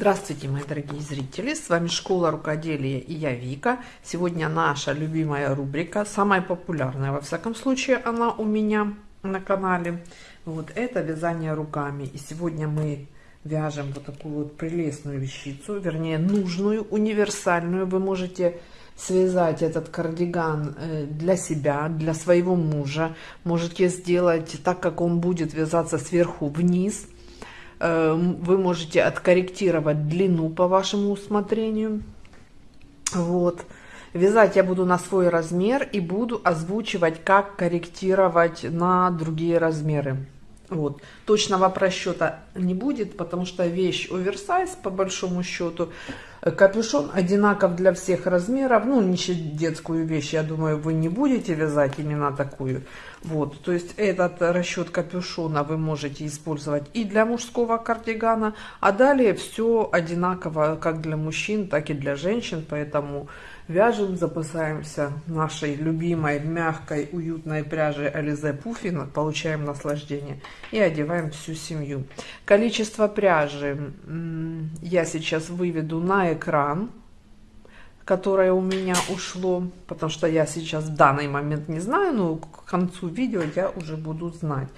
Здравствуйте, мои дорогие зрители! С вами Школа рукоделия и я Вика. Сегодня наша любимая рубрика, самая популярная, во всяком случае, она у меня на канале. Вот это вязание руками. И сегодня мы вяжем вот такую вот прелестную вещицу, вернее, нужную, универсальную. Вы можете связать этот кардиган э, для себя, для своего мужа. Можете сделать так, как он будет вязаться сверху вниз – Эм, вы можете откорректировать длину по вашему усмотрению. Вот. Вязать я буду на свой размер и буду озвучивать, как корректировать на другие размеры. Вот. Точного просчета не будет, потому что вещь оверсайз, по большому счету. Капюшон одинаков для всех размеров. Ну, не детскую вещь, я думаю, вы не будете вязать именно такую. Вот, то есть этот расчет капюшона вы можете использовать и для мужского кардигана, а далее все одинаково как для мужчин, так и для женщин, поэтому вяжем, запасаемся нашей любимой мягкой уютной пряжи Ализе Пуфина, получаем наслаждение и одеваем всю семью. Количество пряжи я сейчас выведу на экран которое у меня ушло, потому что я сейчас в данный момент не знаю, но к концу видео я уже буду знать.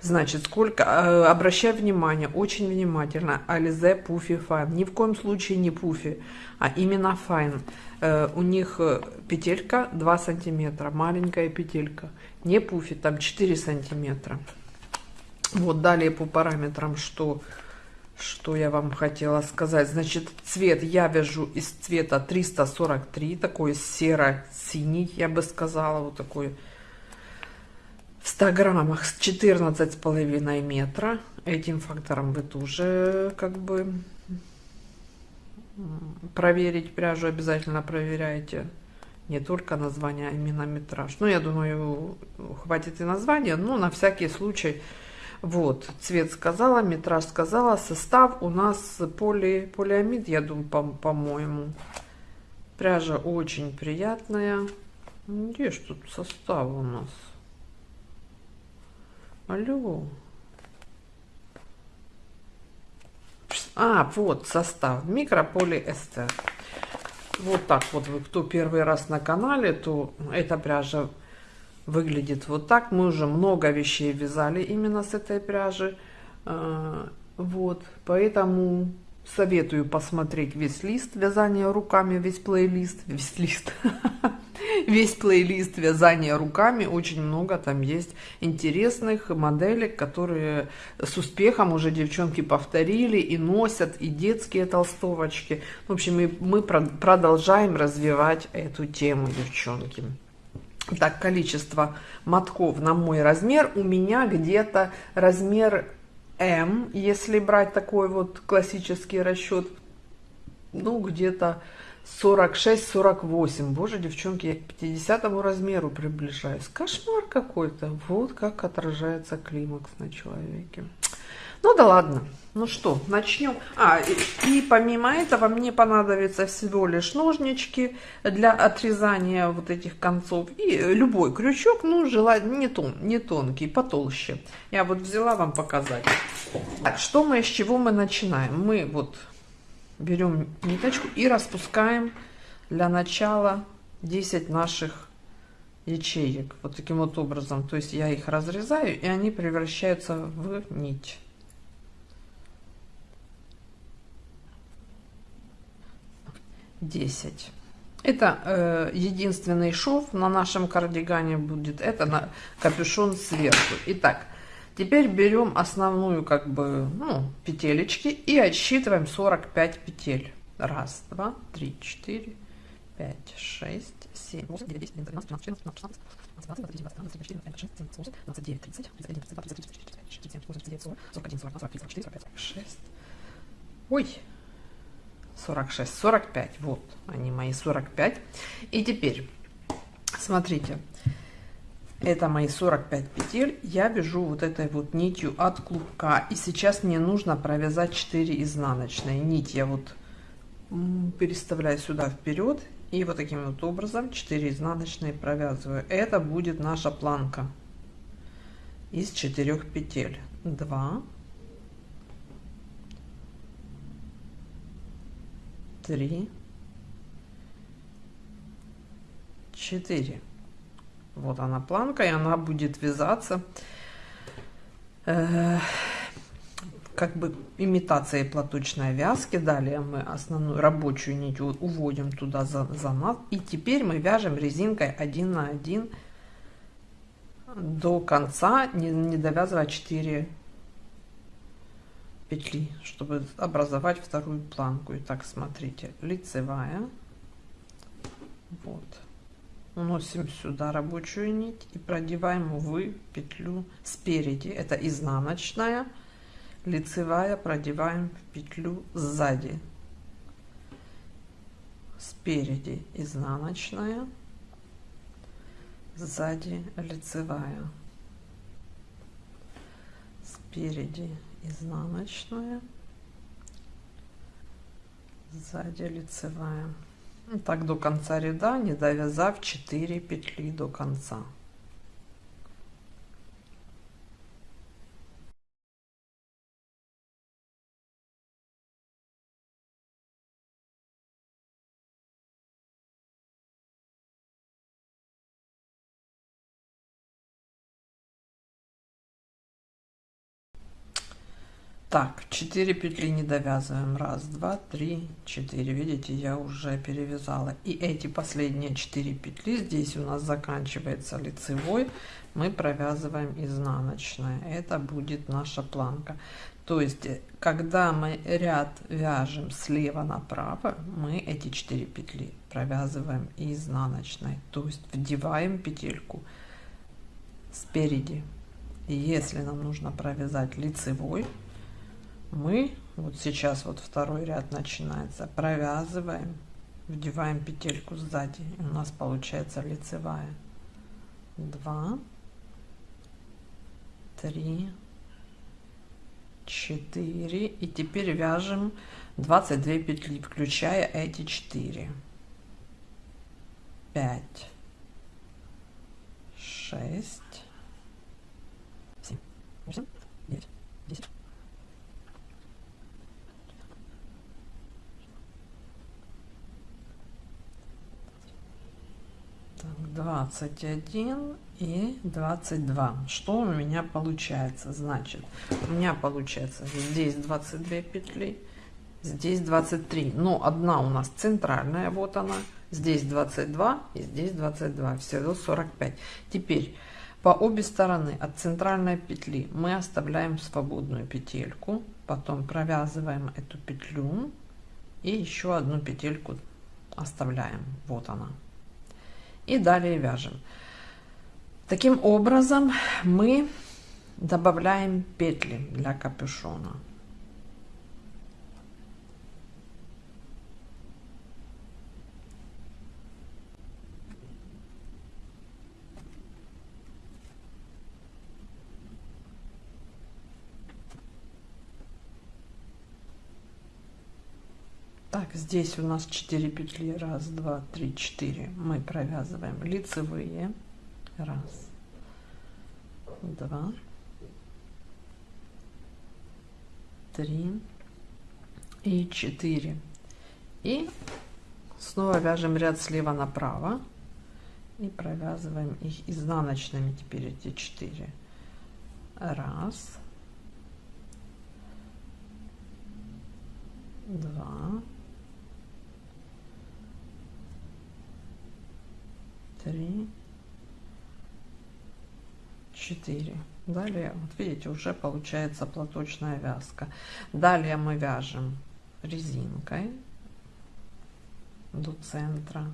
Значит, сколько, э, обращай внимание, очень внимательно, Ализе Пуфи Файн, ни в коем случае не Пуфи, а именно Файн. Э, у них э, петелька 2 сантиметра, маленькая петелька, не Пуфи, там 4 сантиметра. Вот далее по параметрам, что что я вам хотела сказать? Значит, цвет я вяжу из цвета 343, такой серо-синий, я бы сказала, вот такой в 100 граммах с 14 с половиной метра. Этим фактором вы тоже как бы проверить пряжу обязательно проверяйте. Не только название а именно метраж. Но ну, я думаю хватит и названия но на всякий случай вот, цвет сказала, метраж сказала, состав у нас поли, полиамид, я думаю, по-моему. По Пряжа очень приятная. Где ж тут состав у нас? Алло. А, вот состав. Микрополиэстер. Вот так вот вы, кто первый раз на канале, то эта пряжа выглядит вот так. Мы уже много вещей вязали именно с этой пряжи. А, вот, поэтому советую посмотреть весь лист вязания руками, весь плейлист, весь лист, весь плейлист вязания руками. Очень много там есть интересных моделек, которые с успехом уже девчонки повторили и носят, и детские толстовочки. В общем, и мы продолжаем развивать эту тему, девчонки так количество мотков на мой размер у меня где-то размер М, если брать такой вот классический расчет, ну где-то 46-48. Боже, девчонки, я к 50 размеру приближаюсь. Кошмар какой-то. Вот как отражается климакс на человеке. Ну да ладно. Ну что, начнем. А, и, и помимо этого мне понадобится всего лишь ножнички для отрезания вот этих концов. И э, любой крючок, ну, желательно не, тон, не тонкий, потолще. Я вот взяла вам показать. Так, что мы, с чего мы начинаем? Мы вот берем ниточку и распускаем для начала 10 наших ячеек. Вот таким вот образом. То есть я их разрезаю, и они превращаются в нить. 10. Это э, единственный шов на нашем кардигане будет. Это на капюшон сверху. Итак, теперь берем основную как бы ну, петелечки и отсчитываем 45 петель. Раз, два, три, четыре, пять, шесть, семь, восемь, девять, десять, одиннадцать, двенадцать, тринадцать, четырнадцать, пятнадцать, шестнадцать, двадцать, двадцать один, двадцать два, двадцать три, двадцать четыре, двадцать пять, двадцать шесть, двадцать семь, двадцать восемь. Ой! 46, 45. Вот они мои 45. И теперь, смотрите, это мои 45 петель. Я вяжу вот этой вот нитью от клубка. И сейчас мне нужно провязать 4 изнаночные. Нить я вот переставляю сюда вперед. И вот таким вот образом 4 изнаночные провязываю. Это будет наша планка из 4 петель. 2, три, четыре. Вот она планка, и она будет вязаться э, как бы имитацией платочной вязки. Далее мы основную рабочую нить уводим туда за, за нас. И теперь мы вяжем резинкой 1 на 1 до конца, не, не довязывая 4 петли, чтобы образовать вторую планку. Итак, смотрите, лицевая. Вот. Уносим сюда рабочую нить и продеваем в петлю спереди. Это изнаночная лицевая продеваем в петлю сзади спереди изнаночная сзади лицевая спереди изнаночная сзади лицевая. Так до конца ряда не довязав 4 петли до конца Так, 4 петли не довязываем. Раз, два, три, четыре. Видите, я уже перевязала. И эти последние 4 петли, здесь у нас заканчивается лицевой, мы провязываем изнаночной. Это будет наша планка. То есть, когда мы ряд вяжем слева направо, мы эти 4 петли провязываем изнаночной. То есть, вдеваем петельку спереди. Если нам нужно провязать лицевой, мы вот сейчас вот второй ряд начинается. Провязываем вдеваем петельку сзади и у нас получается лицевая. 2 3 4 и теперь вяжем 22 петли включая эти 4 5 6 7 8 9 10 Так, 21 и 22. Что у меня получается? Значит, у меня получается здесь 22 петли, здесь 23. Но одна у нас центральная, вот она. Здесь 22 и здесь 22. Всего 45. Теперь по обе стороны от центральной петли мы оставляем свободную петельку. Потом провязываем эту петлю и еще одну петельку оставляем. Вот она и далее вяжем. Таким образом мы добавляем петли для капюшона. Так, здесь у нас 4 петли. Раз, два, три, четыре. Мы провязываем лицевые. Раз, два, три и четыре. И снова вяжем ряд слева направо и провязываем их изнаночными теперь эти четыре. Раз, два, три, четыре. Далее, вот видите, уже получается платочная вязка. Далее мы вяжем резинкой до центра.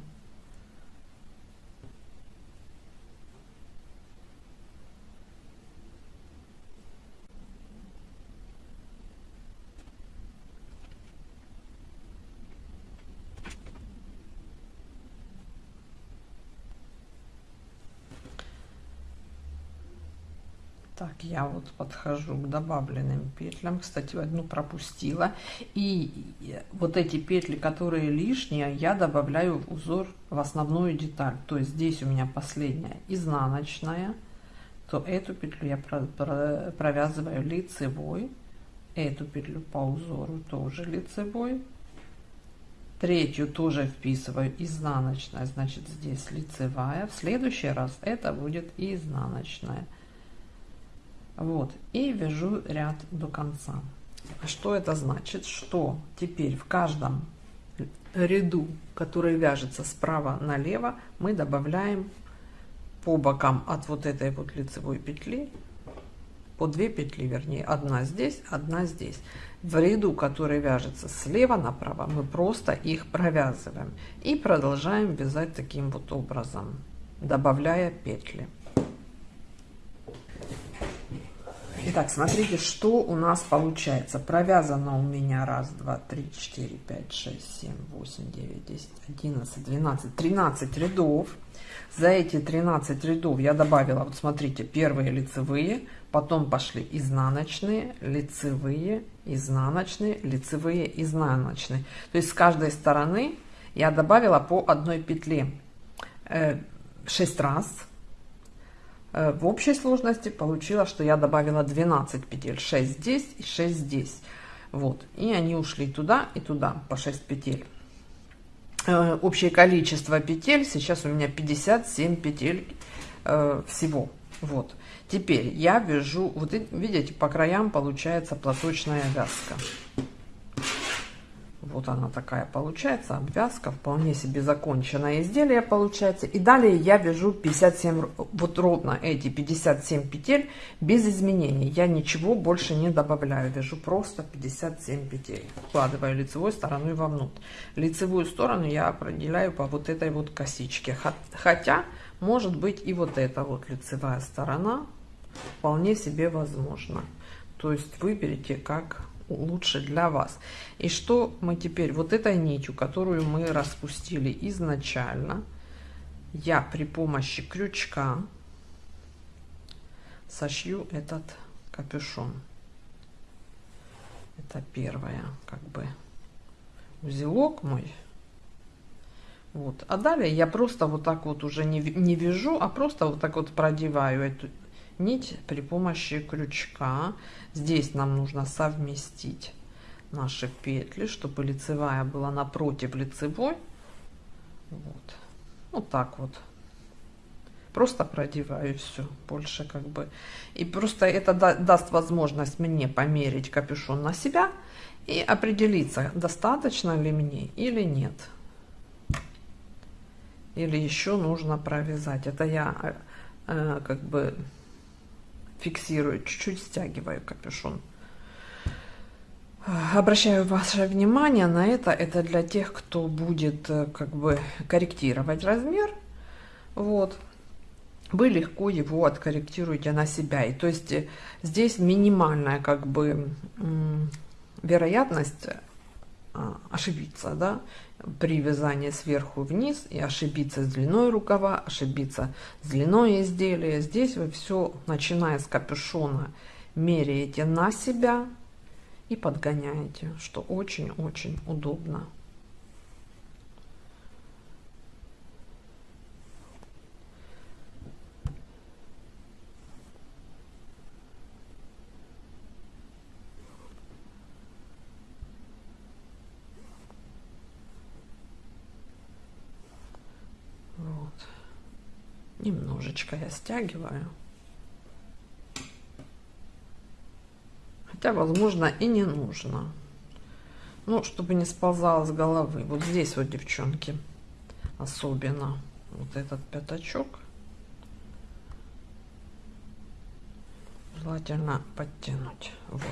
Так, я вот подхожу к добавленным петлям. Кстати, одну пропустила. И вот эти петли, которые лишние, я добавляю в узор в основную деталь. То есть здесь у меня последняя изнаночная. То эту петлю я провязываю лицевой. Эту петлю по узору тоже лицевой. третью тоже вписываю изнаночная, значит здесь лицевая. В следующий раз это будет изнаночная. Вот, и вяжу ряд до конца. Что это значит? Что теперь в каждом ряду, который вяжется справа налево, мы добавляем по бокам от вот этой вот лицевой петли по две петли, вернее, одна здесь, одна здесь. В ряду, который вяжется слева направо, мы просто их провязываем и продолжаем вязать таким вот образом, добавляя петли. Итак, смотрите, что у нас получается. Провязано у меня раз, два, три, четыре, пять, шесть, семь, восемь, девять, десять, одиннадцать, двенадцать, тринадцать рядов. За эти 13 рядов я добавила, вот смотрите, первые лицевые, потом пошли изнаночные, лицевые, изнаночные, лицевые, изнаночные. То есть с каждой стороны я добавила по одной петле 6 э, раз. Э, в общей сложности получилось, что я добавила 12 петель, 6 здесь и 6 здесь. Вот, и они ушли туда и туда по 6 петель. Э, общее количество петель. Сейчас у меня 57 петель э, всего. Вот. Теперь я вяжу вот видите по краям получается платочная вязка вот она такая получается, обвязка, вполне себе законченное изделие получается. И далее я вяжу 57, вот ровно эти 57 петель без изменений. Я ничего больше не добавляю, вяжу просто 57 петель. Вкладываю лицевой стороной вовнутрь. Лицевую сторону я определяю по вот этой вот косичке. Хотя, может быть и вот эта вот лицевая сторона вполне себе возможно. То есть выберите как лучше для вас. И что мы теперь, вот этой нитью, которую мы распустили изначально, я при помощи крючка сошью этот капюшон. Это первое, как бы, узелок мой. Вот. А далее я просто вот так вот уже не, не вяжу, а просто вот так вот продеваю эту нить при помощи крючка. Здесь нам нужно совместить наши петли, чтобы лицевая была напротив лицевой. Вот, вот так вот. Просто продеваю все, больше как бы. И просто это даст возможность мне померить капюшон на себя и определиться, достаточно ли мне или нет. Или еще нужно провязать. Это я э, как бы фиксирую, чуть-чуть стягиваю капюшон. Обращаю ваше внимание на это. Это для тех, кто будет э, как бы корректировать размер. Вот. Вы легко его откорректируете на себя. И то есть э, здесь минимальная как бы вероятность а, ошибиться, да, при вязании сверху вниз и ошибиться с длиной рукава, ошибиться с длиной изделия. Здесь вы все, начиная с капюшона, меряете на себя и подгоняете, что очень-очень удобно. Немножечко я стягиваю. Хотя, возможно, и не нужно. Ну, чтобы не сползало с головы. Вот здесь вот, девчонки, особенно вот этот пятачок. Желательно подтянуть. Вот.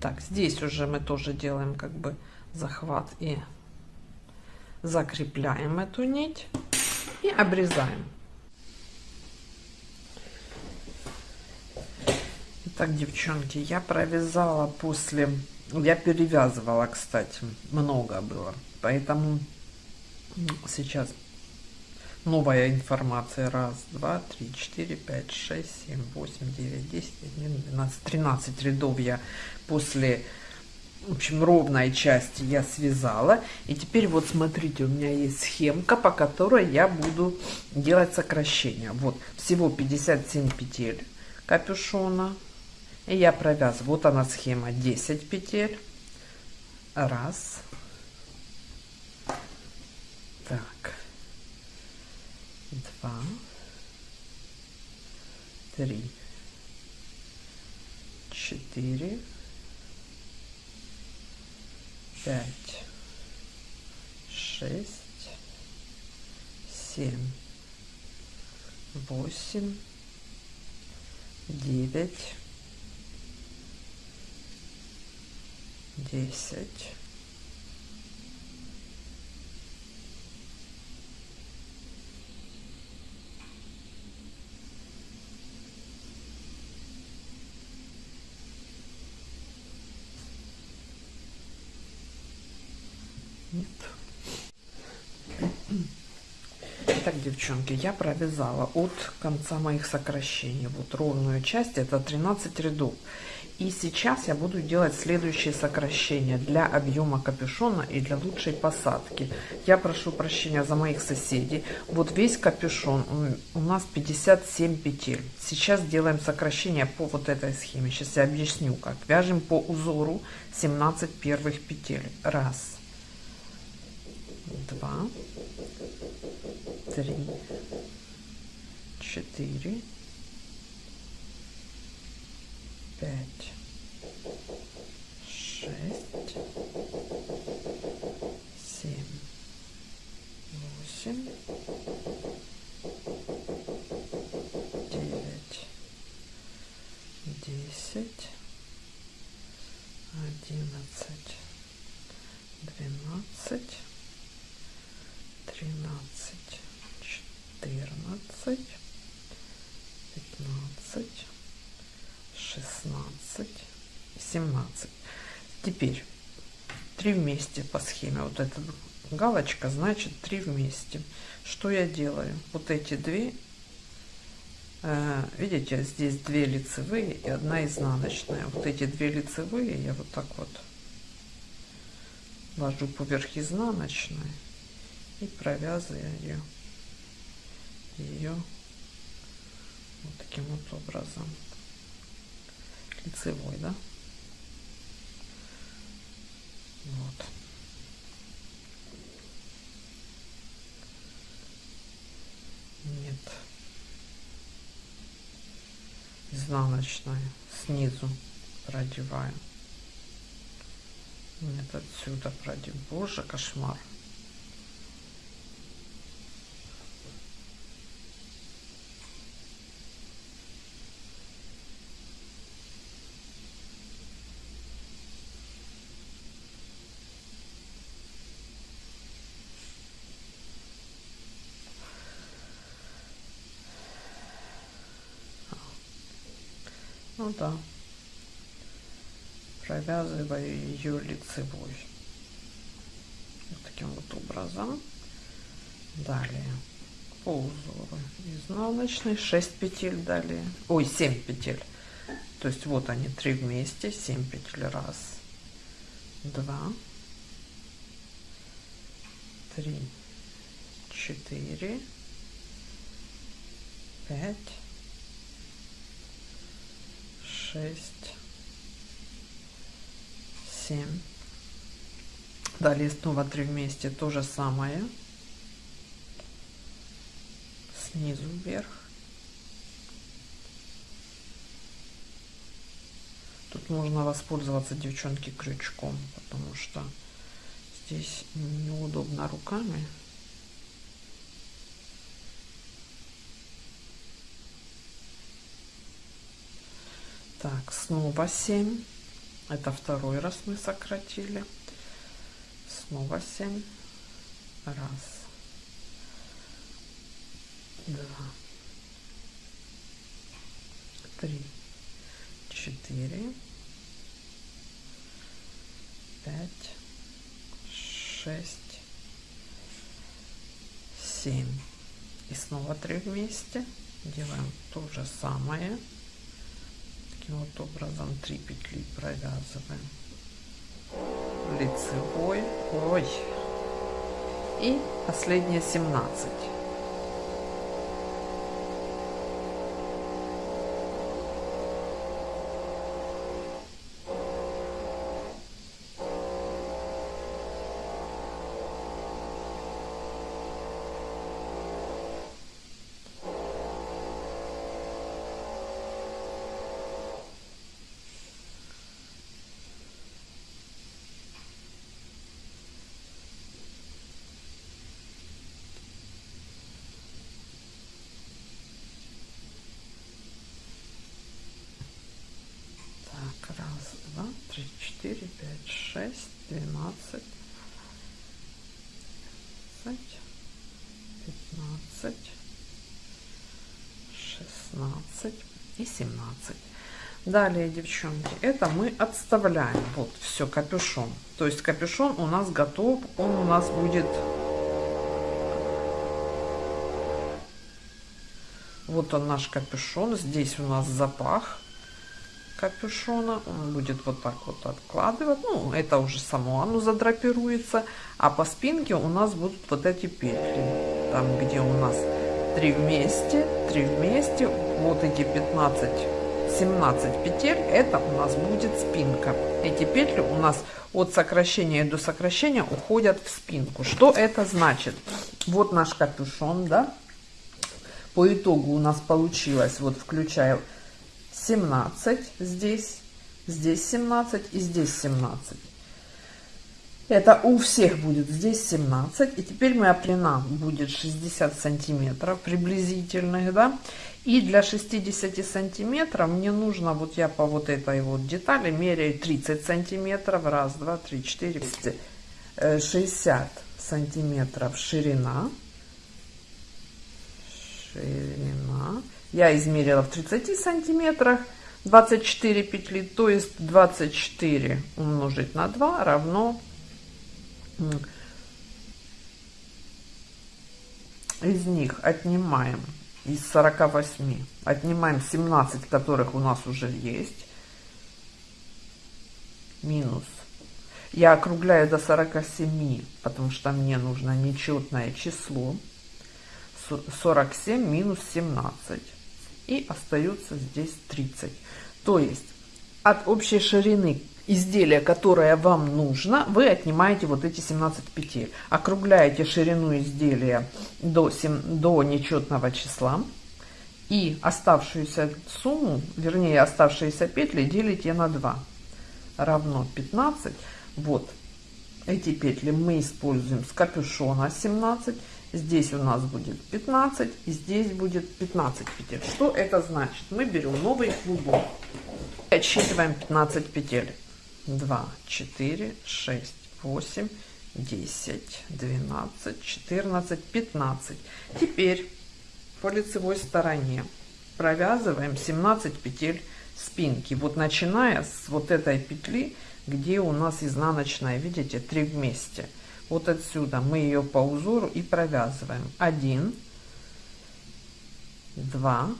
Так, здесь уже мы тоже делаем как бы захват и закрепляем эту нить и обрезаем. Итак, девчонки, я провязала после... Я перевязывала, кстати, много было. Поэтому сейчас новая информация. Раз, два, три, четыре, пять, шесть, семь, восемь, девять, десять, один, двенадцать, тринадцать рядов я после в общем, ровной части я связала. И теперь вот смотрите, у меня есть схемка, по которой я буду делать сокращение. Вот, всего 57 петель капюшона. И я провязываю. Вот она схема 10 петель. Раз. Так. Два. Три. Четыре. Пять. Шесть. Семь. Восемь. Девять десять, Нет. Так, девчонки, я провязала от конца моих сокращений вот ровную часть, это 13 рядов. И сейчас я буду делать следующие сокращения для объема капюшона и для лучшей посадки. Я прошу прощения за моих соседей. Вот весь капюшон у нас 57 петель. Сейчас делаем сокращение по вот этой схеме. Сейчас я объясню как. Вяжем по узору 17 первых петель. Раз, два, три, четыре, пять, шесть, семь, восемь, девять, десять, одиннадцать, двенадцать, тринадцать, четырнадцать, пятнадцать, 16, 17. Теперь 3 вместе по схеме. Вот эта галочка значит 3 вместе. Что я делаю? Вот эти две, э, видите, здесь две лицевые и одна изнаночная. Вот эти две лицевые я вот так вот ложу поверх изнаночной и провязываю ее, вот таким вот образом лицевой, да? Вот. Нет. Изнаночной снизу продеваем. Нет, отсюда продеваем. Боже, кошмар. Ну да. Провязываю ее лицевой. Вот таким вот образом. Далее. По узору изнаночный 6 петель далее ой 7 петель. То есть вот они три вместе. 7 петель. Раз. Два. Три. Четыре. Пять шесть, семь. Далее снова три вместе, то же самое. Снизу вверх. Тут можно воспользоваться, девчонки, крючком, потому что здесь неудобно руками. Так, снова 7. Это второй раз мы сократили. Снова 7. Раз. Два. Три. Четыре. Пять. Шесть. Семь. И снова три вместе. Делаем то же самое таким вот образом 3 петли провязываем. Лицевой ой и последние 17 Далее, девчонки, это мы отставляем. Вот, все, капюшон. То есть капюшон у нас готов. Он у нас будет... Вот он наш капюшон. Здесь у нас запах капюшона. Он будет вот так вот откладывать. Ну, это уже само оно задрапируется. А по спинке у нас будут вот эти петли. Там, где у нас три вместе, три вместе. Вот эти 15 17 петель это у нас будет спинка. Эти петли у нас от сокращения до сокращения уходят в спинку. Что это значит? Вот наш капюшон да? По итогу у нас получилось вот включаю 17 здесь здесь 17 и здесь 17 это у всех будет здесь 17 и теперь моя длина будет 60 сантиметров приблизительных да и для 60 сантиметров мне нужно, вот я по вот этой вот детали меряю 30 сантиметров. Раз, два, три, четыре, 60 сантиметров ширина. Ширина. Я измерила в 30 сантиметрах. 24 петли, то есть 24 умножить на 2 равно из них отнимаем из 48 отнимаем 17 которых у нас уже есть. Минус. Я округляю до 47 потому что мне нужно нечетное число. 47 минус 17 и остается здесь 30 то есть от общей ширины изделия, которое вам нужно, вы отнимаете вот эти 17 петель. Округляете ширину изделия до, 7, до нечетного числа. И оставшуюся сумму, вернее оставшиеся петли делите на 2. Равно 15. Вот эти петли мы используем с капюшона 17. Здесь у нас будет 15 и здесь будет 15 петель. Что это значит? Мы берем новый клубок. Отсчитываем 15 петель. 2, 4, 6, 8, 10, 12, 14, 15. Теперь по лицевой стороне провязываем 17 петель спинки. Вот начиная с вот этой петли, где у нас изнаночная, видите, 3 вместе. Вот отсюда мы ее по узору и провязываем. 1, 2,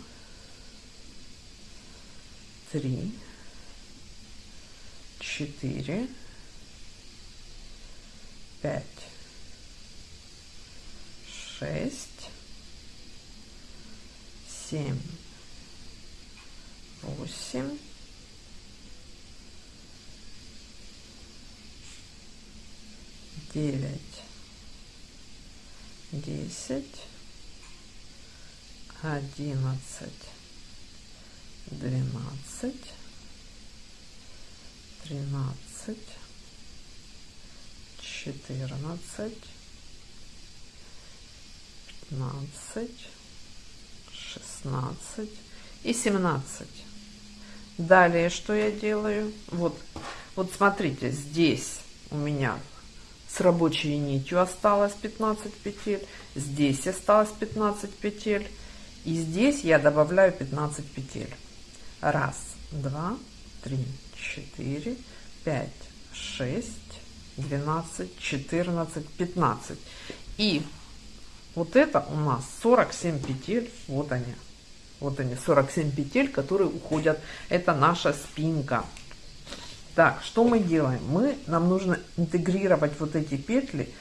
3, четыре, пять, шесть, семь, восемь, девять, десять, одиннадцать, двенадцать, тринадцать, четырнадцать, пятнадцать, шестнадцать и семнадцать. Далее что я делаю? Вот, вот смотрите, здесь у меня с рабочей нитью осталось 15 петель, здесь осталось 15 петель, и здесь я добавляю 15 петель. Раз, два, три, 4, 5, 6, 12, 14, 15. И вот это у нас 47 петель. Вот они. Вот они, 47 петель, которые уходят. Это наша спинка. Так, что мы делаем? Мы, нам нужно интегрировать вот эти петли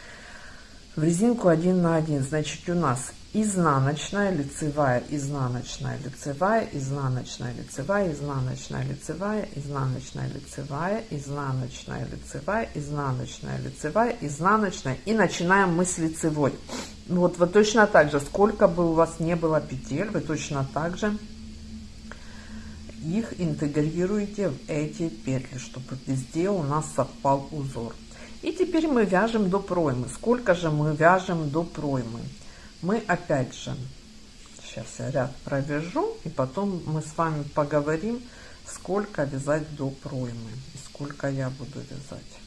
в резинку 1 на 1. Значит, у нас изнаночная, лицевая, изнаночная, лицевая, изнаночная, лицевая, изнаночная, лицевая, изнаночная, лицевая, изнаночная, лицевая, изнаночная, лицевая, изнаночная. И начинаем мы с лицевой. Вот вы точно так же, сколько бы у вас не было петель, вы точно так же их интегрируете в эти петли, чтобы везде у нас совпал узор. И теперь мы вяжем до проймы. Сколько же мы вяжем до проймы? Мы опять же, сейчас я ряд провяжу, и потом мы с вами поговорим, сколько вязать до проймы и сколько я буду вязать.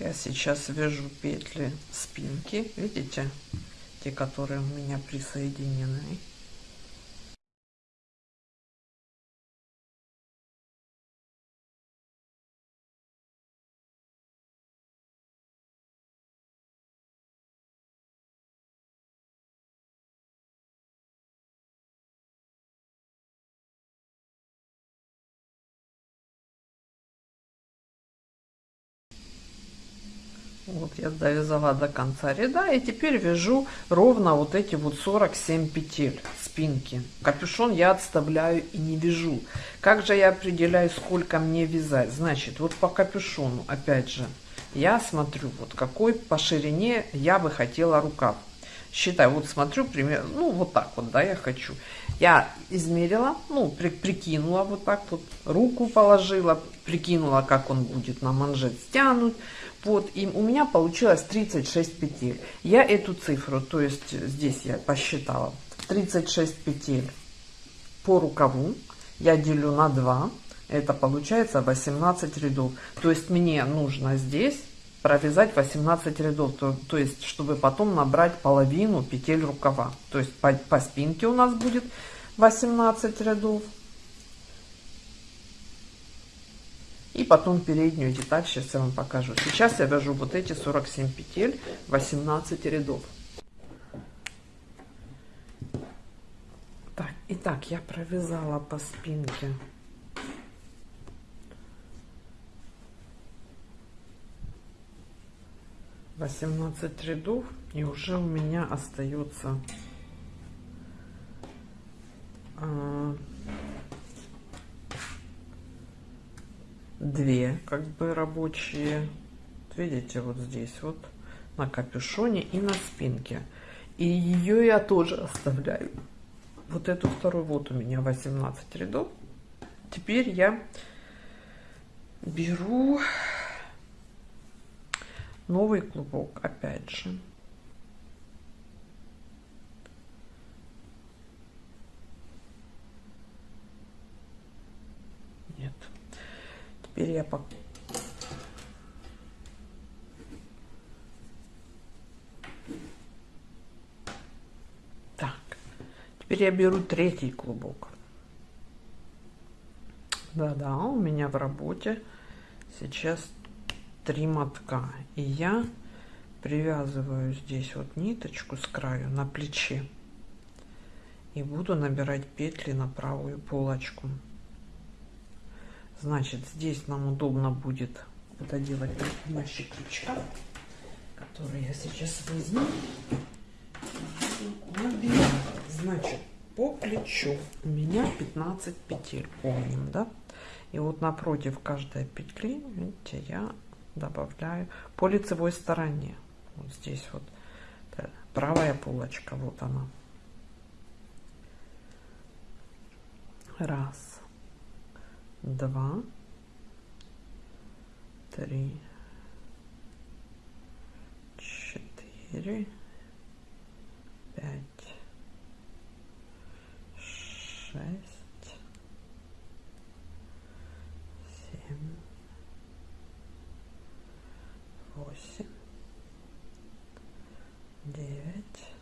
Я сейчас вяжу петли спинки видите? Те которые у меня присоединены я довязала до конца ряда и теперь вяжу ровно вот эти вот 47 петель спинки. Капюшон я отставляю и не вяжу. Как же я определяю, сколько мне вязать? Значит, вот по капюшону, опять же, я смотрю, вот какой по ширине я бы хотела рукав. Считаю, вот смотрю, примерно, ну вот так вот, да, я хочу. Я измерила, ну, при, прикинула вот так вот, руку положила, прикинула, как он будет на манжет стянуть вот, и у меня получилось 36 петель. Я эту цифру, то есть здесь я посчитала, 36 петель по рукаву я делю на 2, это получается 18 рядов. То есть мне нужно здесь провязать 18 рядов, то, то есть чтобы потом набрать половину петель рукава. То есть по, по спинке у нас будет 18 рядов. И потом переднюю деталь сейчас я вам покажу. Сейчас я вяжу вот эти 47 петель 18 рядов. Так итак я провязала по спинке. Восемнадцать рядов и уже у меня остается а, две как бы рабочие. Видите вот здесь вот на капюшоне и на спинке. И ее я тоже оставляю. Вот эту вторую вот у меня 18 рядов. Теперь я беру новый клубок опять же Теперь я по... Так, теперь я беру третий клубок. Да-да, у меня в работе сейчас три мотка. И я привязываю здесь вот ниточку с краю на плече. И буду набирать петли на правую полочку. Значит, здесь нам удобно будет это делать помощи крючка, который я сейчас возьму. Значит, по плечу у меня 15 петель, помним, да? И вот напротив каждой петли, видите, я добавляю по лицевой стороне. Вот здесь вот правая полочка, вот она. Раз два, три, четыре, пять, шесть, семь, восемь, девять,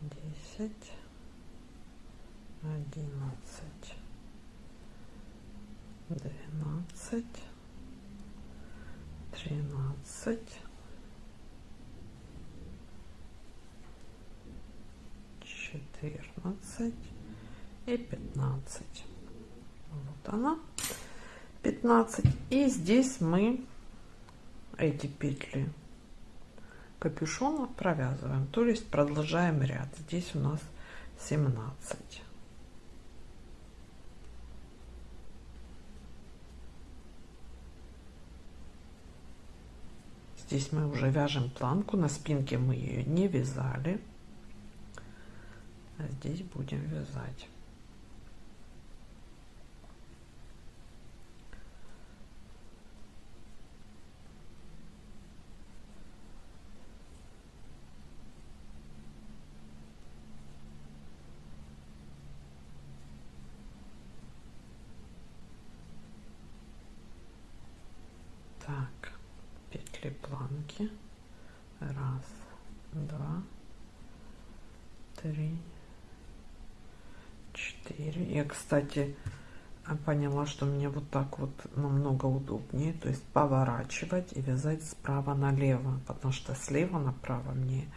десять, одиннадцать двенадцать, тринадцать, четырнадцать и пятнадцать. Вот она, пятнадцать. И здесь мы эти петли капюшона провязываем, то есть продолжаем ряд. Здесь у нас 17. Здесь мы уже вяжем планку, на спинке мы ее не вязали. А здесь будем вязать. 4. Я, кстати, а, поняла, что мне вот так вот намного удобнее, то есть поворачивать и вязать справа налево, потому что слева направо мне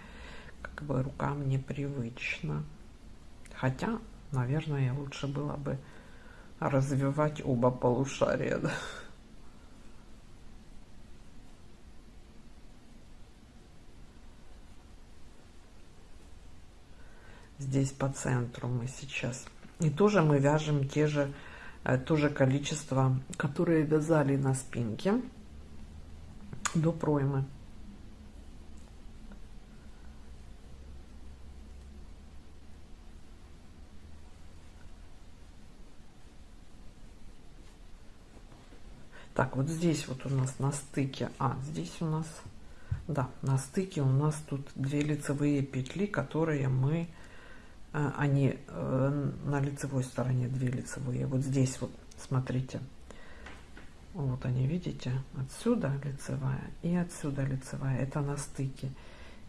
как бы рукам непривычно. Хотя, наверное, лучше было бы развивать оба полушария. Да? Здесь по центру мы сейчас и тоже мы вяжем те же э, то же количество которые вязали на спинке до проймы. Так вот здесь вот у нас на стыке а здесь у нас да на стыке у нас тут две лицевые петли которые мы они э, на лицевой стороне две лицевые. Вот здесь вот смотрите. Вот они видите? Отсюда лицевая и отсюда лицевая. Это на стыке.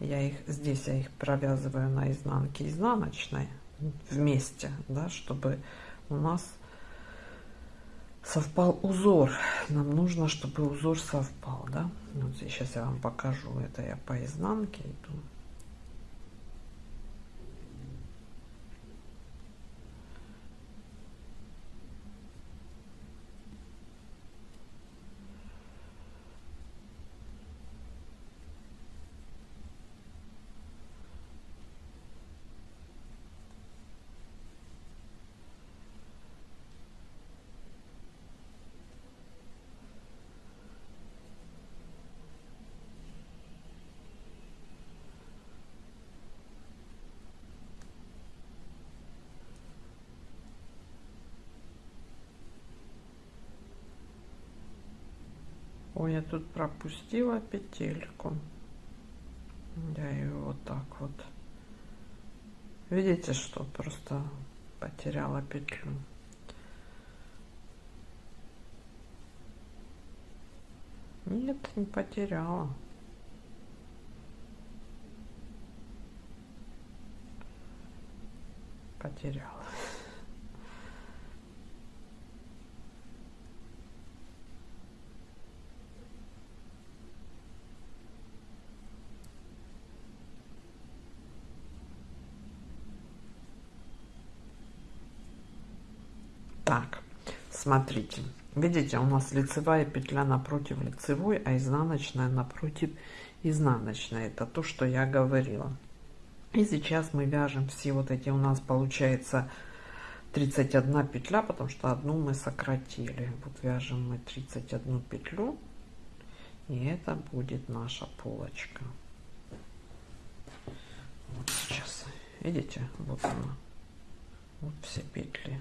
Я их здесь я их провязываю на изнанке изнаночной вместе да чтобы у нас совпал узор. Нам нужно чтобы узор совпал да? Вот сейчас я вам покажу. Это я по изнанке иду Ой, я тут пропустила петельку. Я ее вот так вот. Видите, что просто потеряла петлю. Нет, не потеряла. Потеряла. так смотрите. Видите у нас лицевая петля напротив лицевой а изнаночная напротив изнаночной. Это то что я говорила. И сейчас мы вяжем все вот эти. У нас получается 31 петля потому что одну мы сократили. Вот вяжем мы 31 петлю и это будет наша полочка. Вот сейчас. Видите? Вот она. Вот все петли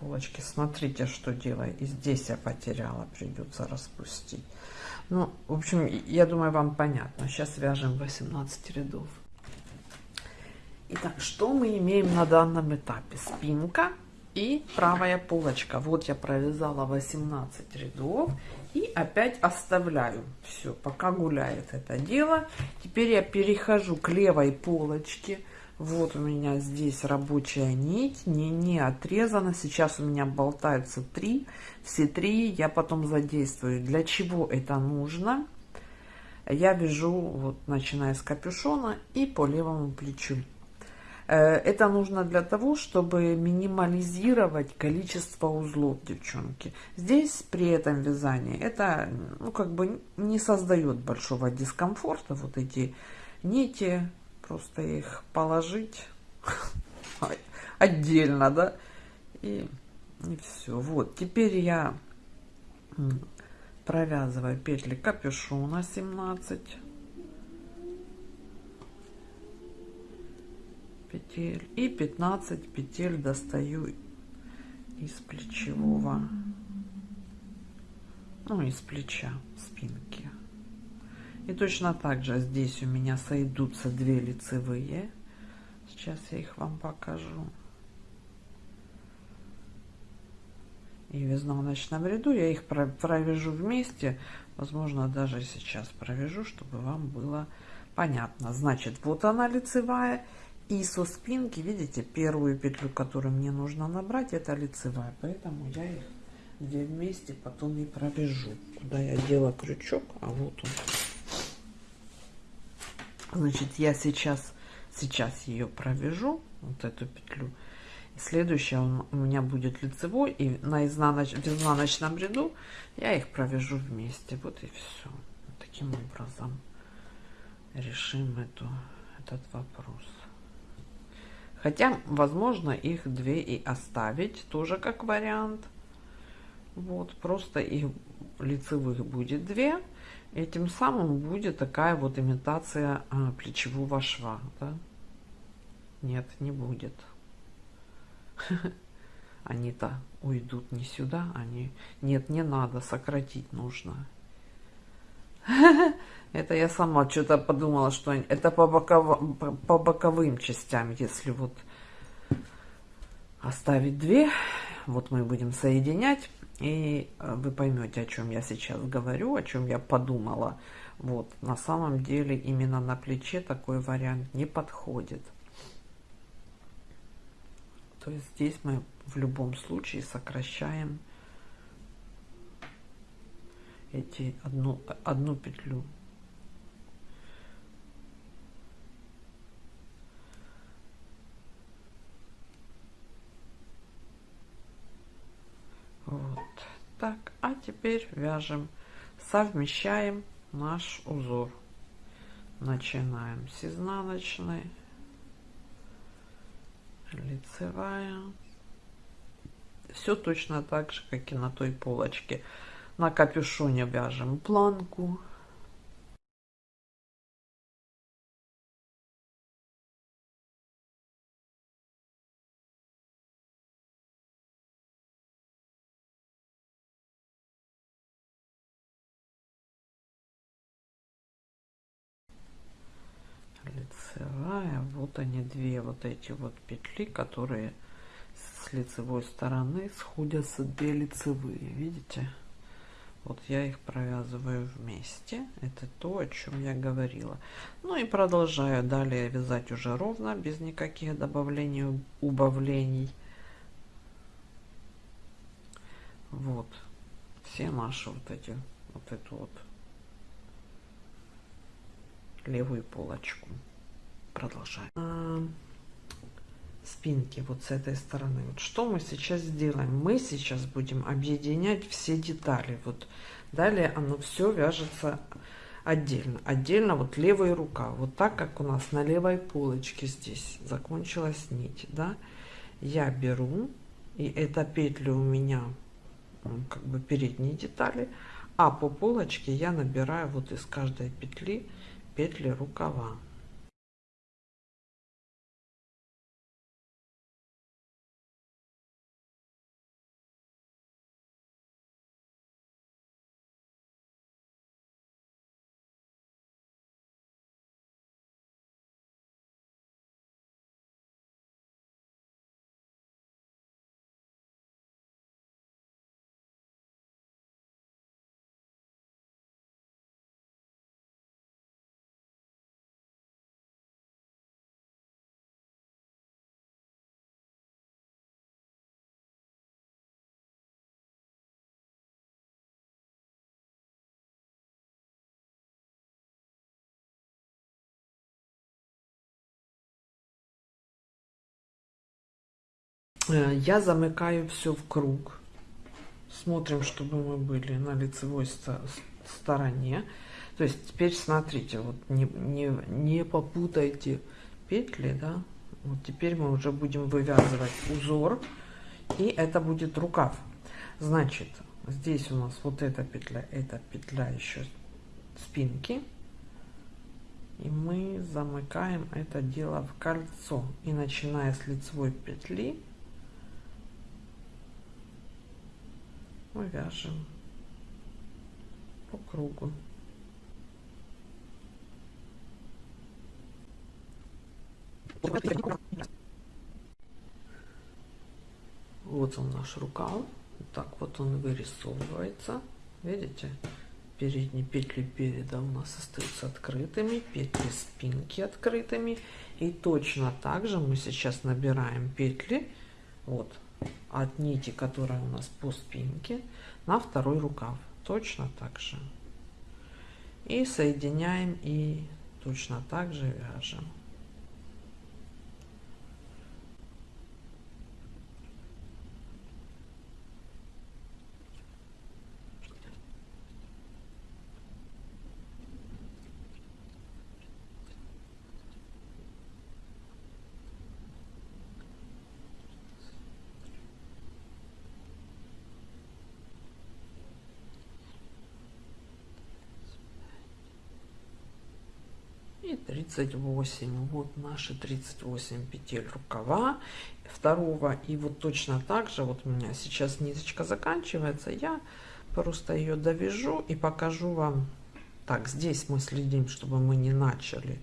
полочки смотрите что делаю и здесь я потеряла придется распустить ну в общем я думаю вам понятно сейчас вяжем 18 рядов Итак, что мы имеем на данном этапе? Спинка и правая полочка. Вот я провязала 18 рядов и опять оставляю. Все, пока гуляет это дело. Теперь я перехожу к левой полочке. Вот у меня здесь рабочая нить, не, не отрезана. Сейчас у меня болтаются три. Все три я потом задействую. Для чего это нужно? Я вяжу, вот начиная с капюшона и по левому плечу. Э, это нужно для того, чтобы минимализировать количество узлов, девчонки. Здесь при этом вязании это ну, как бы не создает большого дискомфорта. Вот эти нити просто их положить отдельно, да, и, и все. Вот, теперь я провязываю петли капюшона 17 петель и 15 петель достаю из плечевого ну из плеча спинки и точно так же здесь у меня сойдутся две лицевые. Сейчас я их вам покажу. и в изнаночном ряду. Я их провяжу вместе. Возможно, даже сейчас провяжу, чтобы вам было понятно. Значит, вот она лицевая. И со спинки, видите, первую петлю, которую мне нужно набрать, это лицевая. Поэтому я их две вместе потом и провяжу. Куда я дела крючок, а вот он. Значит, я сейчас, сейчас ее провяжу, вот эту петлю. Следующая у меня будет лицевой, и на изнаноч, в изнаночном ряду я их провяжу вместе. Вот и все. Таким образом решим эту, этот вопрос. Хотя, возможно, их две и оставить, тоже как вариант. Вот, просто их лицевых будет две. И тем самым будет такая вот имитация а, плечевого шва. Да? Нет, не будет. Они-то уйдут не сюда, они... Нет, не надо, сократить нужно. Это я сама что-то подумала, что это по, боковым, по боковым частям, если вот оставить две, вот мы будем соединять, и э, вы поймете, о чем я сейчас говорю, о чем я подумала. Вот, на самом деле именно на плече такой вариант не подходит. То есть здесь мы в любом случае сокращаем эти одну, одну петлю. Вот так, а теперь вяжем, совмещаем наш узор. Начинаем с изнаночной, лицевая. Все точно так же, как и на той полочке. На капюшоне вяжем планку. Вот они две вот эти вот петли которые с лицевой стороны сходятся две лицевые видите? Вот я их провязываю вместе. Это то о чем я говорила. Ну и продолжаю далее вязать уже ровно без никаких добавлений убавлений. Вот. Все наши вот эти вот эту вот левую полочку продолжаем а, спинки вот с этой стороны. Вот что мы сейчас сделаем? Мы сейчас будем объединять все детали. Вот далее оно все вяжется отдельно. Отдельно вот левая рука. Вот так как у нас на левой полочке здесь закончилась нить да? Я беру и эта петля у меня как бы передние детали а по полочке я набираю вот из каждой петли петли рукава я замыкаю все в круг. Смотрим, чтобы мы были на лицевой стороне. То есть теперь смотрите, вот не, не, не попутайте петли, да. Вот теперь мы уже будем вывязывать узор, и это будет рукав. Значит, здесь у нас вот эта петля, эта петля еще спинки. И мы замыкаем это дело в кольцо. И начиная с лицевой петли, мы вяжем по кругу. Вот он наш рукав. Так вот он вырисовывается. Видите? Передние петли переда у нас остаются открытыми, петли спинки открытыми. И точно так же мы сейчас набираем петли вот от нити, которая у нас по спинке, на второй рукав. Точно так же. И соединяем и точно так же вяжем. и 38 вот наши 38 петель рукава второго. И вот точно так же вот у меня сейчас ниточка заканчивается я просто ее довяжу и покажу вам. Так здесь мы следим чтобы мы не начали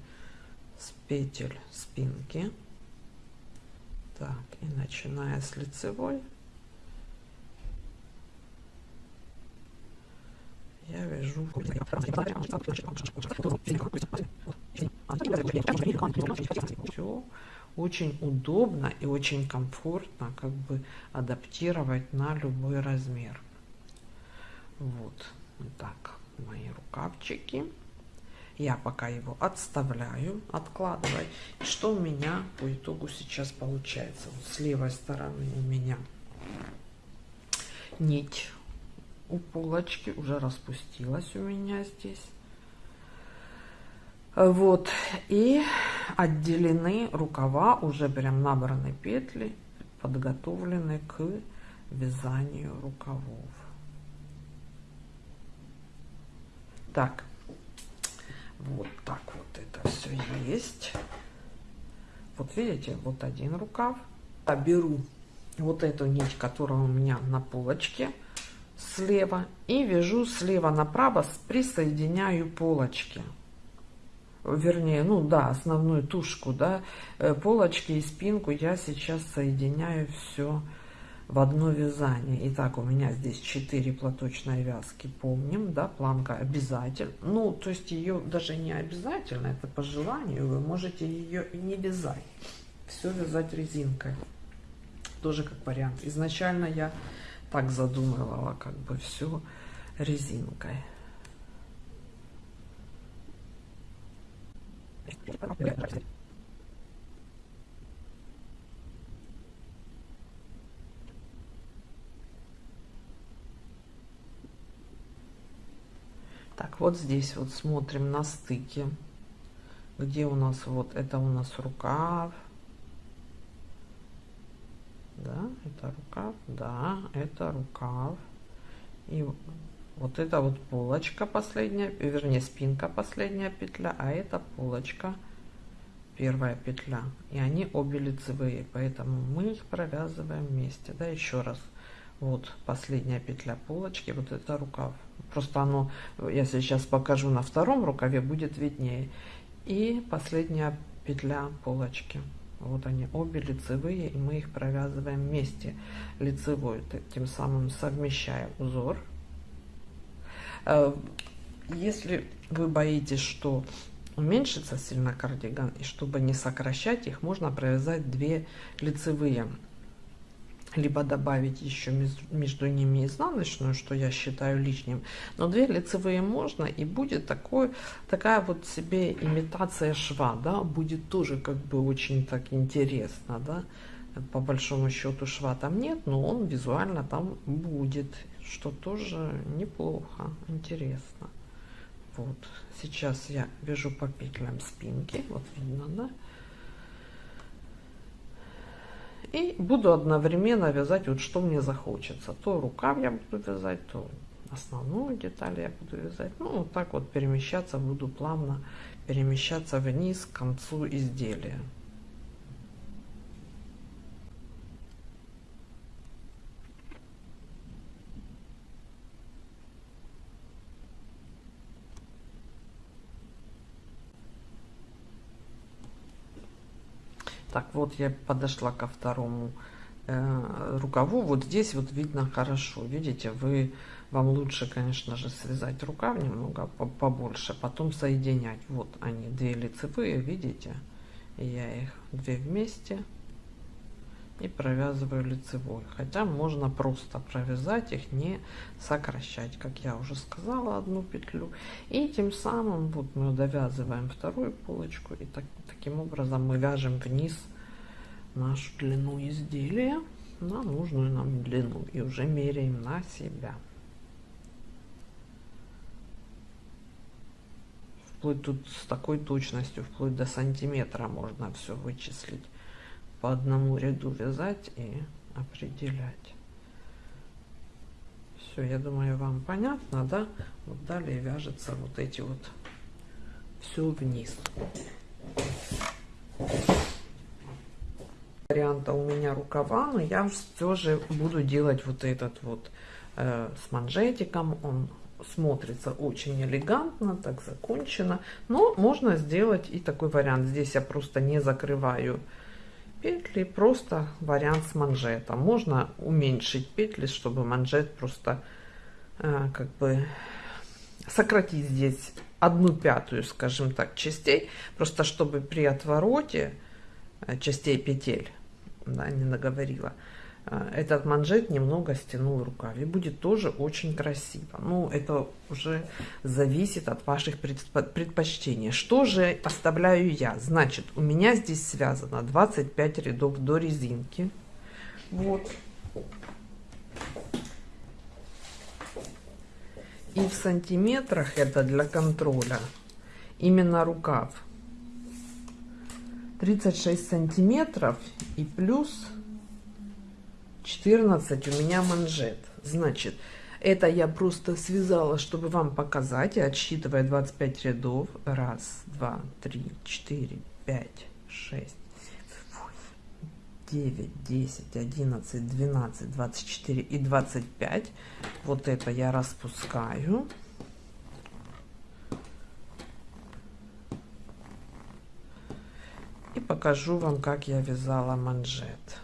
с петель спинки. Так и начиная с лицевой. Я вяжу все очень удобно и очень комфортно как бы адаптировать на любой размер. Вот так мои рукавчики. Я пока его отставляю откладываю. Что у меня по итогу сейчас получается? Вот с левой стороны у меня нить у полочки уже распустилась у меня здесь вот и отделены рукава уже прям набраны петли подготовлены к вязанию рукавов. Так вот так вот это все есть. Вот видите вот один рукав. А беру вот эту нить которая у меня на полочке слева и вяжу слева направо присоединяю полочки вернее ну да основную тушку да э, полочки и спинку я сейчас соединяю все в одно вязание. Итак, у меня здесь 4 платочной вязки помним да планка обязательно ну то есть ее даже не обязательно это по желанию вы можете ее и не вязать все вязать резинкой. Тоже как вариант. Изначально я так задумывала как бы все резинкой Так, вот здесь вот смотрим на стыке, где у нас вот это у нас рукав, да, это рукав, да, это рукав, и вот это вот полочка последняя, вернее спинка последняя петля, а это полочка первая петля. И они обе лицевые, поэтому мы их провязываем вместе. Да, еще раз. Вот последняя петля полочки, вот это рукав. Просто оно, я сейчас покажу на втором рукаве, будет виднее. И последняя петля полочки. Вот они обе лицевые, и мы их провязываем вместе лицевой, тем самым совмещая узор Э, если вы боитесь, что уменьшится сильно кардиган, и чтобы не сокращать их, можно провязать две лицевые. Либо добавить еще между ними изнаночную, что я считаю лишним. Но две лицевые можно, и будет такой, такая вот себе имитация шва, да, будет тоже как бы очень так интересно, да. По большому счету шва там нет, но он визуально там будет что тоже неплохо, интересно. Вот, сейчас я вяжу по петлям спинки, вот видно, да? И буду одновременно вязать, вот что мне захочется. То рукав я буду вязать, то основную деталь я буду вязать. Ну, вот так вот перемещаться буду плавно, перемещаться вниз к концу изделия. Так, вот я подошла ко второму э, рукаву. Вот здесь вот видно хорошо. Видите вы вам лучше конечно же связать рукав немного побольше потом соединять. Вот они две лицевые видите? Я их две вместе и провязываю лицевой. Хотя можно просто провязать их не сокращать как я уже сказала одну петлю. И тем самым вот мы довязываем вторую полочку и так, таким образом мы вяжем вниз нашу длину изделия на нужную нам длину и уже меряем на себя вплоть тут с такой точностью вплоть до сантиметра можно все вычислить по одному ряду вязать и определять. Все, я думаю, вам понятно, да? Вот далее вяжется вот эти вот все вниз. Варианта у меня рукава, но я все же буду делать вот этот вот э, с манжетиком. Он смотрится очень элегантно, так закончено. Но можно сделать и такой вариант. Здесь я просто не закрываю петли просто вариант с манжетом можно уменьшить петли чтобы манжет просто э, как бы сократить здесь одну пятую скажем так частей. Просто чтобы при отвороте э, частей петель да, не наговорила Э, этот манжет немного стянул рукав. И будет тоже очень красиво. Ну это уже зависит от ваших предпочтений. Что же оставляю я? Значит у меня здесь связано 25 рядов до резинки. Вот и в сантиметрах это для контроля именно рукав 36 сантиметров и плюс 14 у меня манжет. Значит, это я просто связала, чтобы вам показать, отсчитывая 25 рядов. Раз, два, три, четыре, пять, шесть, девять, десять, одиннадцать, двенадцать, двадцать четыре и двадцать пять. Вот это я распускаю. И покажу вам, как я вязала манжет.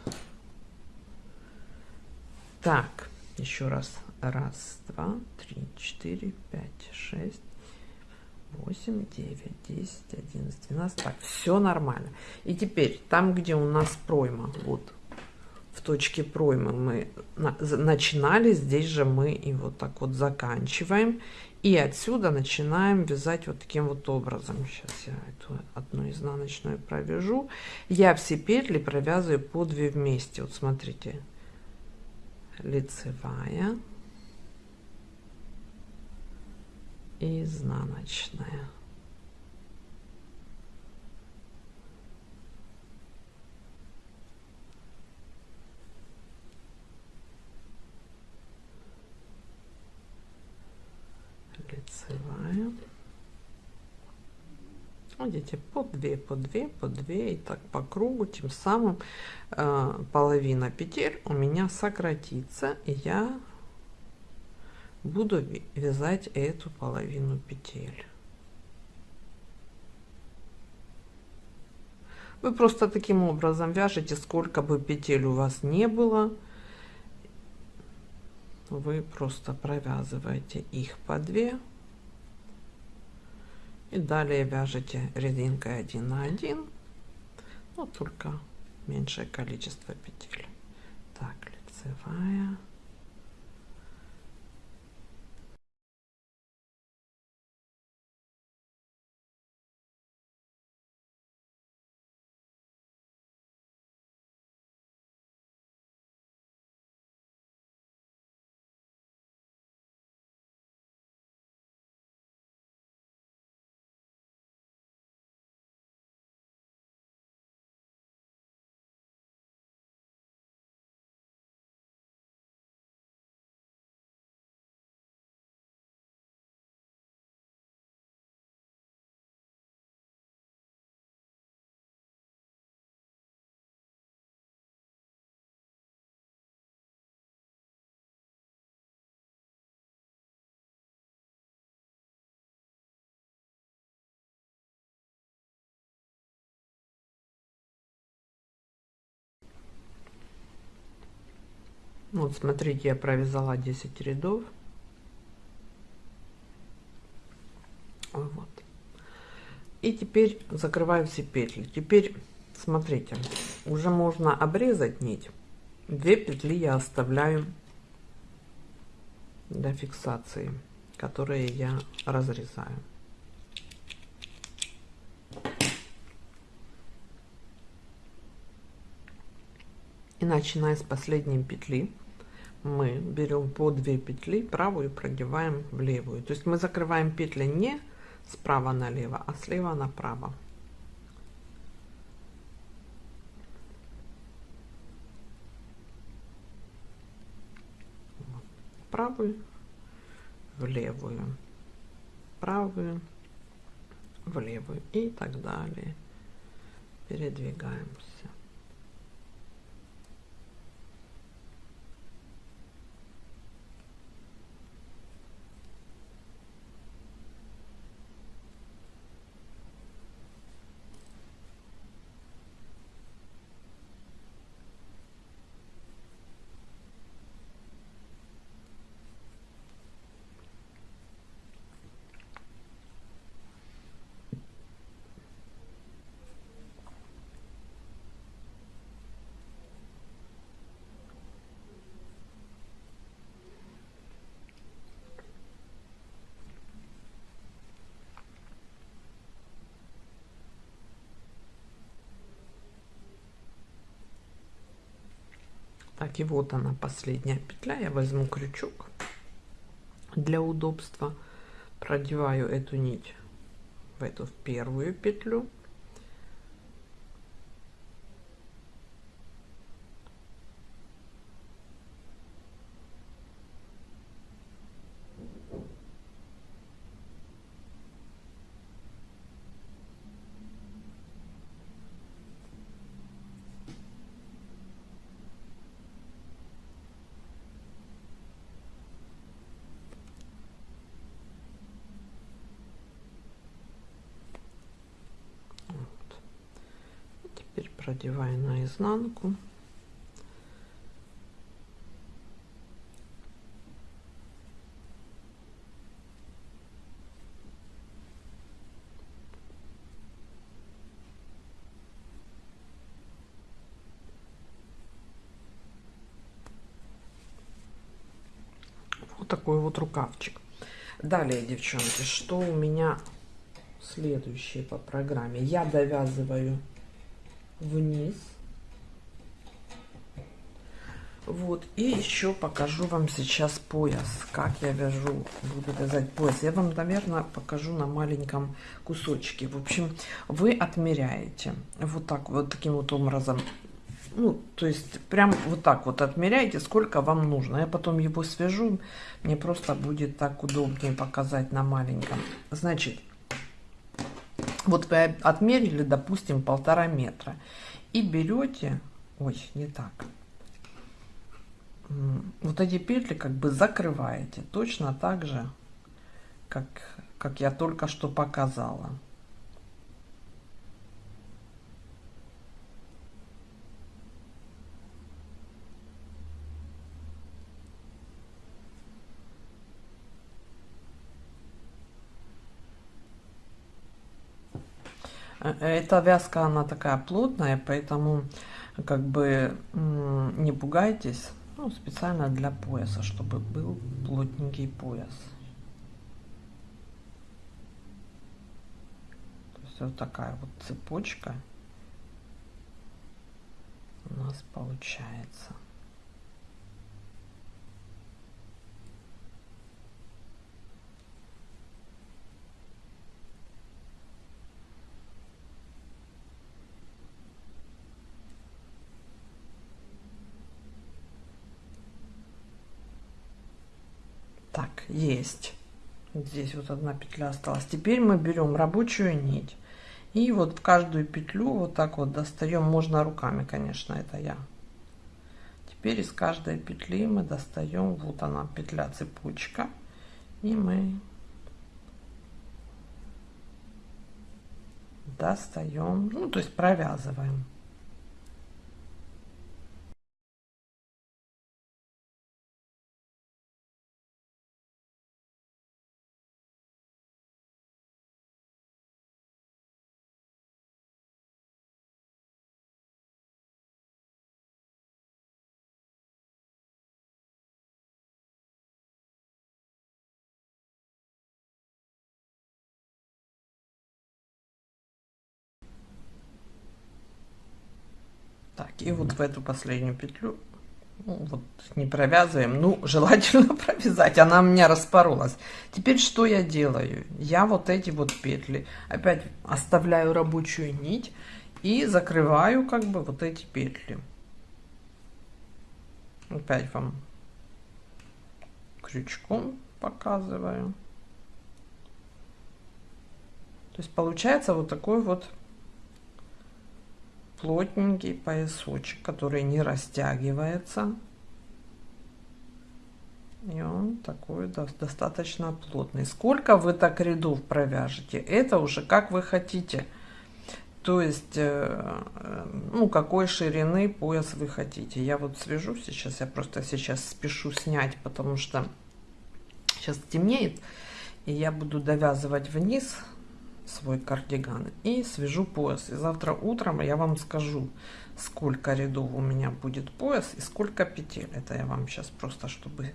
Так, еще раз. Раз, два, три, четыре, пять, шесть, восемь, девять, десять, одиннадцать, двенадцать. Так, все нормально. И теперь, там, где у нас пройма, вот, в точке проймы мы начинали, здесь же мы и вот так вот заканчиваем. И отсюда начинаем вязать вот таким вот образом. Сейчас я эту одну изнаночную провяжу. Я все петли провязываю по 2 вместе. Вот смотрите, лицевая и изнаночная. лицевая видите по 2 по 2 по 2 и так по кругу тем самым э, половина петель у меня сократится и я буду вязать эту половину петель. Вы просто таким образом вяжете сколько бы петель у вас не было. Вы просто провязываете их по 2 и далее вяжете резинкой 1 на 1 но только меньшее количество петель. Так лицевая Вот смотрите, я провязала 10 рядов. Вот. И теперь закрываю все петли. Теперь смотрите, уже можно обрезать нить. Две петли я оставляю для фиксации, которые я разрезаю. И начиная с последней петли, мы берем по 2 петли, правую продеваем в левую. То есть мы закрываем петли не справа налево, а слева направо. правую в левую. Правую в левую. И так далее. Передвигаемся Так, и вот она последняя петля. Я возьму крючок для удобства. Продеваю эту нить в эту в первую петлю. Продеваю на изнанку вот такой вот рукавчик. Далее девчонки что у меня следующее по программе? Я довязываю вниз. Вот, и еще покажу вам сейчас пояс, как я вяжу, буду вязать пояс. Я вам, наверное, покажу на маленьком кусочке. В общем, вы отмеряете вот так, вот таким вот образом. Ну, то есть, прям вот так вот отмеряете, сколько вам нужно. Я потом его свяжу, мне просто будет так удобнее показать на маленьком. Значит, вот вы отмерили, допустим, полтора метра. И берете, ой, не так, вот эти петли как бы закрываете точно так же, как, как я только что показала. Эта вязка, она такая плотная, поэтому как бы не пугайтесь. Ну, специально для пояса, чтобы был плотненький пояс. То есть вот такая вот цепочка у нас получается. Так, есть. Здесь вот одна петля осталась. Теперь мы берем рабочую нить. И вот в каждую петлю вот так вот достаем. Можно руками, конечно, это я. Теперь из каждой петли мы достаем. Вот она, петля цепочка. И мы достаем, ну, то есть провязываем. И вот в эту последнюю петлю ну, вот не провязываем, ну, желательно провязать, она у меня распоролась. Теперь что я делаю? Я вот эти вот петли опять оставляю рабочую нить и закрываю как бы вот эти петли. Опять вам крючком показываю. То есть получается вот такой вот плотненький поясочек, который не растягивается. И он такой достаточно плотный. Сколько вы так рядов провяжете, это уже как вы хотите. То есть, э, ну, какой ширины пояс вы хотите. Я вот свяжу сейчас, я просто сейчас спешу снять, потому что сейчас темнеет. И я буду довязывать вниз свой кардиган и свяжу пояс. И завтра утром я вам скажу, сколько рядов у меня будет пояс и сколько петель. Это я вам сейчас просто, чтобы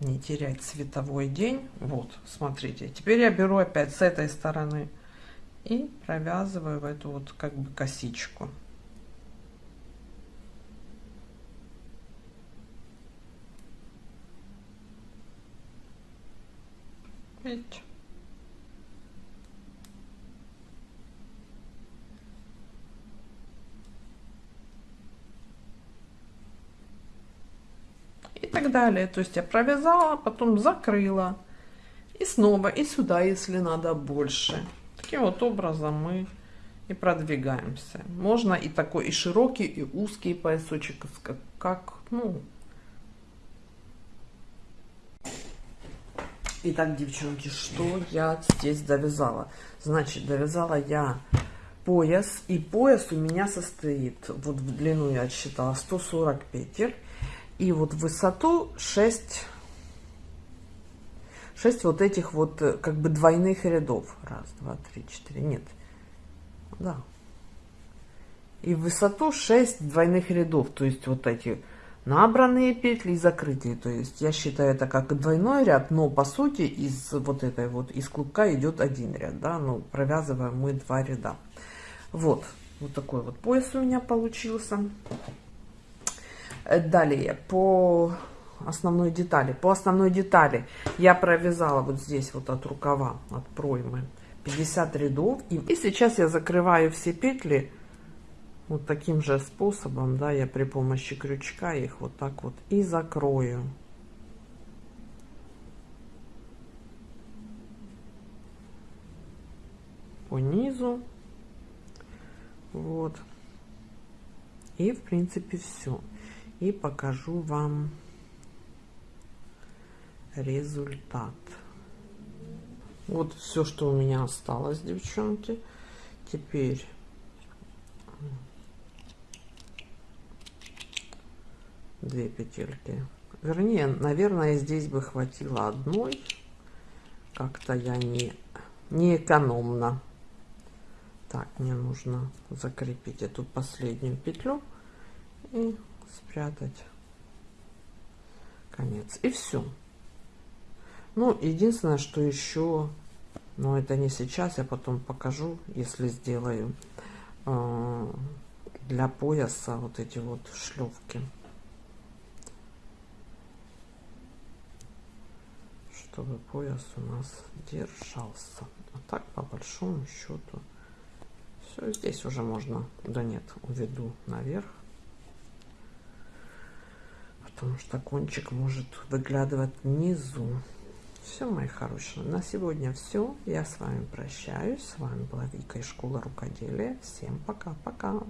не терять световой день. Вот, смотрите. Теперь я беру опять с этой стороны и провязываю в эту вот как бы косичку. Видите? И так далее. То есть я провязала, потом закрыла и снова и сюда, если надо больше. Таким вот образом мы и продвигаемся. Можно и такой и широкий, и узкий поясочек, как, как ну. Итак, девчонки, что я здесь довязала? Значит, довязала я пояс, и пояс у меня состоит, вот в длину я отсчитала 140 петель, и вот высоту 6 6 вот этих вот э, как бы двойных рядов. Раз два три четыре. Нет. Да. И высоту 6 двойных рядов. То есть вот эти набранные петли и закрытые. То есть я считаю это как двойной ряд но по сути из вот этой вот из клубка идет один ряд да. Ну провязываем мы два ряда. Вот. Вот такой вот пояс у меня получился далее, по основной детали. По основной детали я провязала вот здесь вот от рукава, от проймы 50 рядов. И, и сейчас я закрываю все петли вот таким же способом, да, я при помощи крючка их вот так вот и закрою. По низу. Вот. И в принципе все и покажу вам результат. Вот все, что у меня осталось, девчонки. Теперь две петельки. Вернее, наверное, здесь бы хватило одной. Как-то я не, не экономно. Так, мне нужно закрепить эту последнюю петлю и спрятать. Конец. И все ну единственное что еще но это не сейчас я потом покажу если сделаю э, для пояса вот эти вот шлевки чтобы пояс у нас держался. А так по большому счету все здесь уже можно да нет уведу наверх потому что кончик может выглядывать внизу. Все, мои хорошие, на сегодня все. Я с вами прощаюсь. С вами была Вика из школы рукоделия. Всем пока-пока.